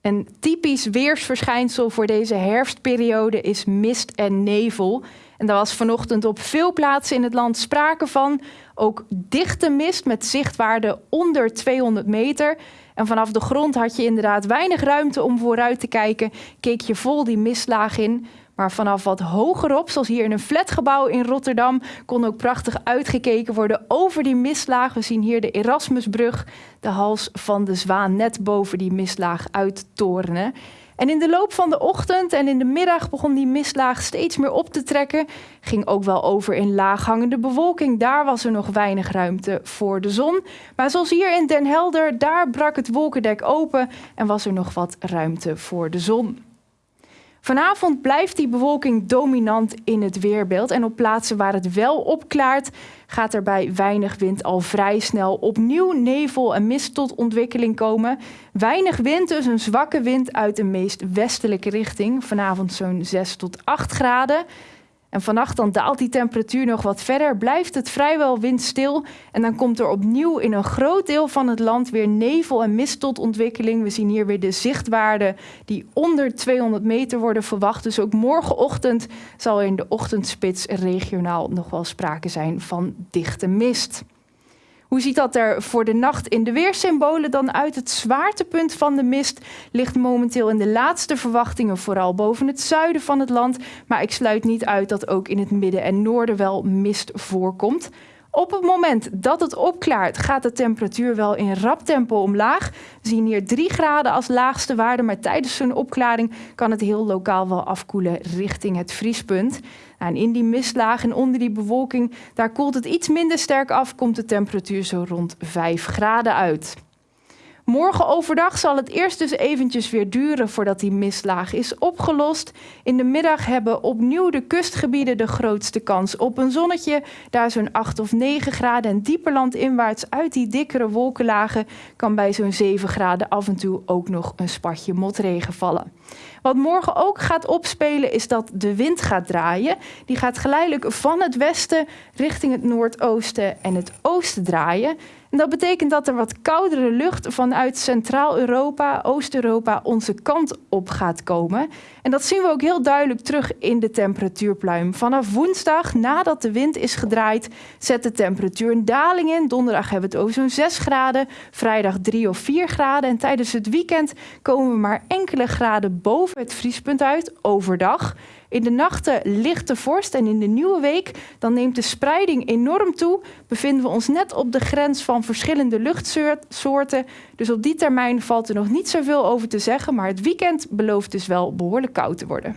Een typisch weersverschijnsel voor deze herfstperiode is mist en nevel. En daar was vanochtend op veel plaatsen in het land sprake van. Ook dichte mist met zichtwaarde onder 200 meter. En vanaf de grond had je inderdaad weinig ruimte om vooruit te kijken. Keek je vol die mistlaag in. Maar vanaf wat hogerop, zoals hier in een flatgebouw in Rotterdam, kon ook prachtig uitgekeken worden over die mistlaag. We zien hier de Erasmusbrug, de hals van de zwaan net boven die mistlaag uittorenen. En in de loop van de ochtend en in de middag begon die mistlaag steeds meer op te trekken. Ging ook wel over in laaghangende bewolking. Daar was er nog weinig ruimte voor de zon. Maar zoals hier in Den Helder, daar brak het wolkendek open en was er nog wat ruimte voor de zon. Vanavond blijft die bewolking dominant in het weerbeeld. En op plaatsen waar het wel opklaart, gaat er bij weinig wind al vrij snel opnieuw nevel en mist tot ontwikkeling komen. Weinig wind, dus een zwakke wind uit de meest westelijke richting. Vanavond zo'n 6 tot 8 graden. En vannacht dan daalt die temperatuur nog wat verder, blijft het vrijwel windstil en dan komt er opnieuw in een groot deel van het land weer nevel en mist tot ontwikkeling. We zien hier weer de zichtwaarden die onder 200 meter worden verwacht. Dus ook morgenochtend zal in de ochtendspits regionaal nog wel sprake zijn van dichte mist. Hoe ziet dat er voor de nacht in de weersymbolen dan uit? Het zwaartepunt van de mist ligt momenteel in de laatste verwachtingen vooral boven het zuiden van het land. Maar ik sluit niet uit dat ook in het midden en noorden wel mist voorkomt. Op het moment dat het opklaart, gaat de temperatuur wel in rap tempo omlaag. We zien hier 3 graden als laagste waarde, maar tijdens zo'n opklaring kan het heel lokaal wel afkoelen richting het vriespunt. En in die mistlaag en onder die bewolking, daar koelt het iets minder sterk af, komt de temperatuur zo rond 5 graden uit. Morgen overdag zal het eerst dus eventjes weer duren voordat die mistlaag is opgelost. In de middag hebben opnieuw de kustgebieden de grootste kans op een zonnetje. Daar zo'n 8 of 9 graden en dieper landinwaarts uit die dikkere wolkenlagen kan bij zo'n 7 graden af en toe ook nog een spatje motregen vallen. Wat morgen ook gaat opspelen is dat de wind gaat draaien. Die gaat geleidelijk van het westen richting het noordoosten en het oosten draaien. En dat betekent dat er wat koudere lucht vanuit Centraal-Europa, Oost-Europa onze kant op gaat komen. En dat zien we ook heel duidelijk terug in de temperatuurpluim. Vanaf woensdag, nadat de wind is gedraaid, zet de temperatuur een daling in. Donderdag hebben we het over zo'n 6 graden, vrijdag 3 of 4 graden. En tijdens het weekend komen we maar enkele graden boven het vriespunt uit, overdag. In de nachten lichte vorst en in de nieuwe week dan neemt de spreiding enorm toe. Bevinden we ons net op de grens van verschillende luchtsoorten. Dus op die termijn valt er nog niet zoveel over te zeggen, maar het weekend belooft dus wel behoorlijk koud te worden.